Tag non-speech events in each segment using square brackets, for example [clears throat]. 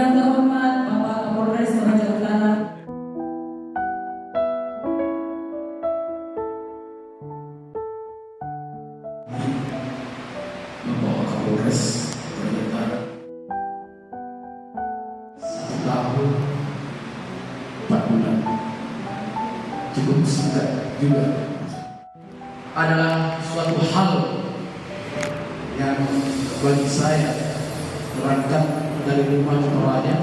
Yang terhormat Bapak Kapolres Toraja Utara, membawa Kapolres empat bulan. Cukup singkat juga. Adalah suatu hal yang bagi saya berangkat dari rumah ke Toraja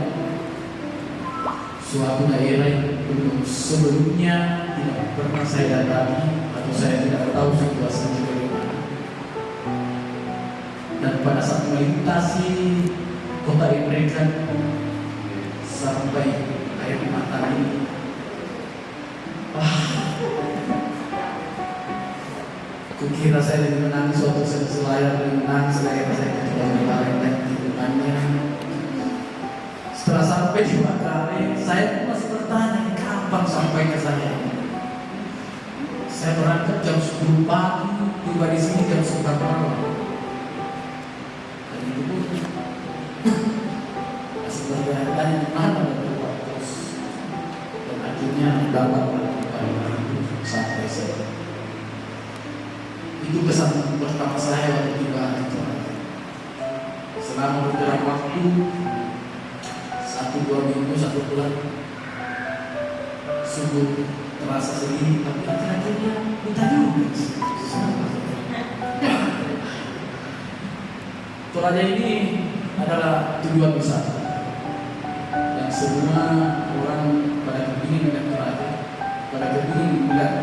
suatu daerah yang belum sebelumnya tidak pernah saya datangi atau saya tidak tahu situasinya bagaimana. Dan pada saat melintasi kota Imrekan sampai air mata ini ah, kukira saya menangis suatu selayar lebih menangis saya saya ketika lingkungannya setelah sampai di Makare saya masih bertanya kapan sampai ke saya saya berangkat jam 10 pagi tiba di sini jam 9 malam. Dan itu pun [clears throat] masih bertanya di mana kos dan akhirnya dapat sampai saya. Itu kesan pertama saya waktu tiba itu. Selama beberapa waktu satu dua minggu satu bulan. Sungguh terasa sedih tapi akhir-akhirnya minta juga. Toraja ini adalah tujuan wisata yang semua orang pada kepingin melihat Toraja pada kepingin melihat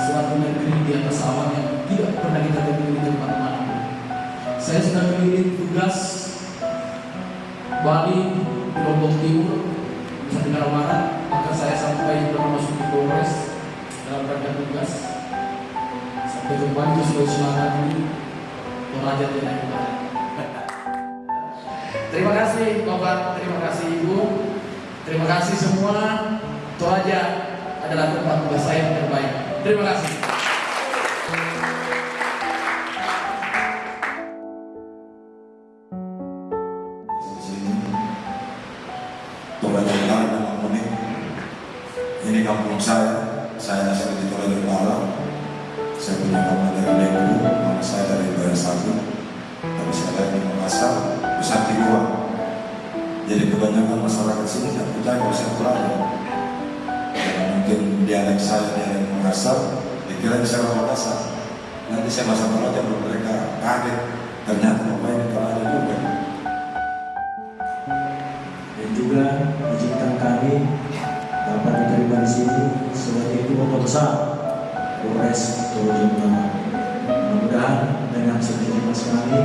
suatu negeri di atas awan yang tidak pernah kita temui di tempat mana saya sudah keliling tugas Bali Lombok Timur Nusa Tenggara Barat maka saya sampai pernah masuk di Polres dalam rangka tugas sampai ke Sulawesi Selatan ini Toraja tidak Barat Terima kasih Bapak, terima kasih Ibu, terima kasih semua. Toraja adalah tempat tugas saya yang terbaik. Terima kasih. Ini kampung saya. Saya di Toraja Utara. Saya punya mama dari Lembu, mama saya dari Bayar Satu. Tapi saya lahir di Makassar, di Goa. Jadi kebanyakan masyarakat sini tidak percaya kalau saya Toraja. Karena mungkin dialek saya dialek Makassar, dikira saya orang Makassar. Nanti saya bahasa Toraja, baru mereka kaget. Ternyata bapak ini Toraja juga. dan juga izinkan kami Polres Toraja Utara. Mudah-mudahan dengan segenap kami,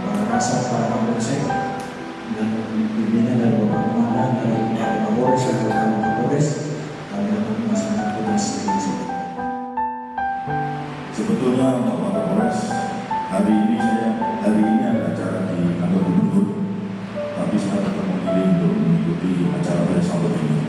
para rasa, para kapolsek, dan pimpinan dari Bapak Komandan, dari Bapak Kapolres, dan Bapak Kapolres, kami akan melaksanakan tugas dengan sebaik. Sebetulnya Bapak Kapolres, hari ini saya hari ini ada acara di kantor gubernur, tapi saya tetap memilih untuk mengikuti acara pada saat ini.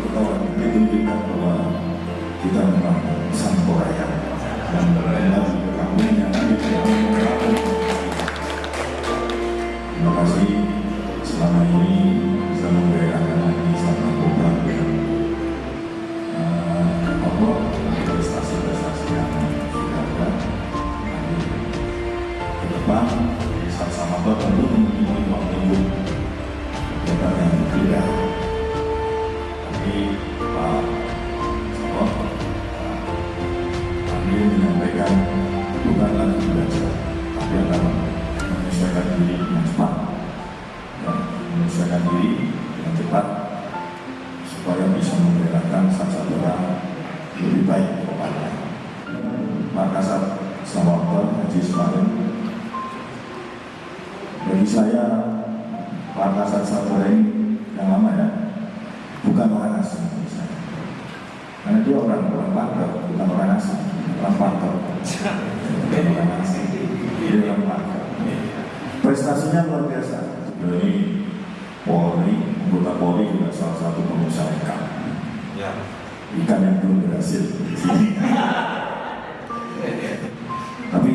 Kalau kita bahwa kita memang sang Korea dan kembali ke kampungnya jadi saya Pak Kasat ini yang lama ya bukan orang asing saya. karena dia orang orang Pantau, bukan orang asing orang Pantau. bukan orang asing dia orang Pantau. prestasinya luar biasa dari Polri anggota Polri juga salah satu pengusaha ikan ya. ikan yang belum berhasil [laughs] tapi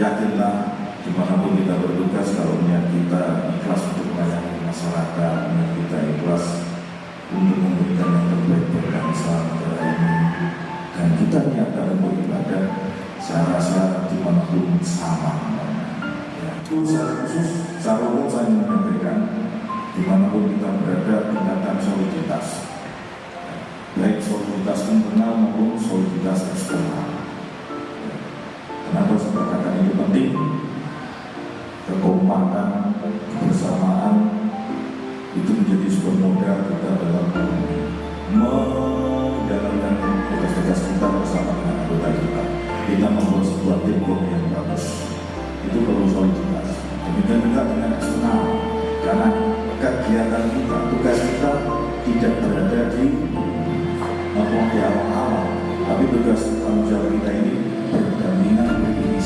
yakin Itu secara khusus, secara umum saya menyampaikan di mana pun kita berada tingkatkan soliditas baik soliditas internal maupun soliditas eksternal. Kenapa saya katakan ini penting? Kekompakan, kebersamaan itu menjadi sebuah modal kita dalam menjalankan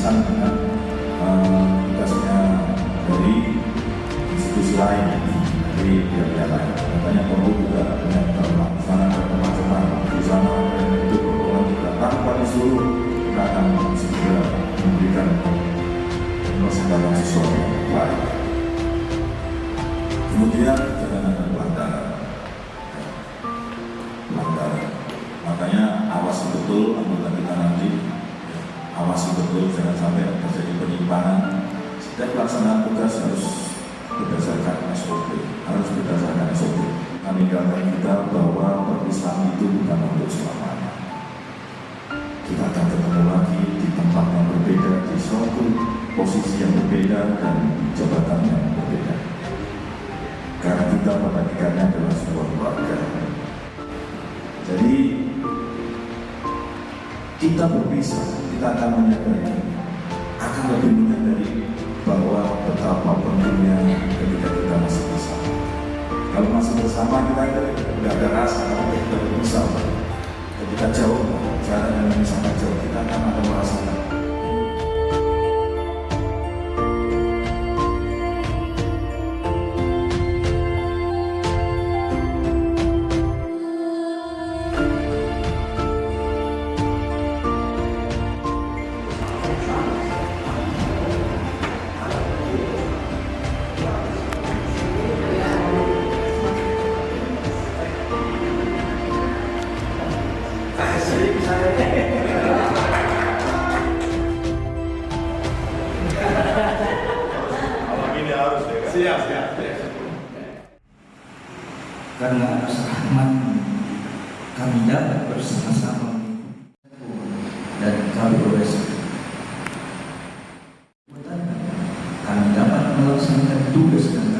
beririsan dengan eh, tugasnya dari institusi lain, dari pihak-pihak lain. Makanya perlu juga dengan sana ada teman-teman di sana dan itu perlu kita tanpa disuruh kita akan segera memberikan sesuatu yang baik. Kemudian Betul jangan sampai terjadi penyimpangan. Setiap pelaksanaan tugas harus berdasarkan SOP, harus berdasarkan SOP. Meninggalkan kita bahwa perpisahan itu bukan untuk selamanya. Kita akan ketemu lagi di tempat yang berbeda, di suatu posisi yang berbeda dan jabatan yang berbeda. Karena kita pada hakikatnya adalah sebuah keluarga. Jadi kita berpisah, kita akan menyadari, akan lebih menyadari bahwa betapa pentingnya ketika kita masih bersama. Kalau masih bersama kita tidak ada rasa, kalau kita berpisah, ketika jauh, jarak yang sangat jauh, kita akan ada merasakan karena rasa rahmat kami dapat bersama-sama. Dan kami berresiko. Kami dapat melaksanakan tugas dan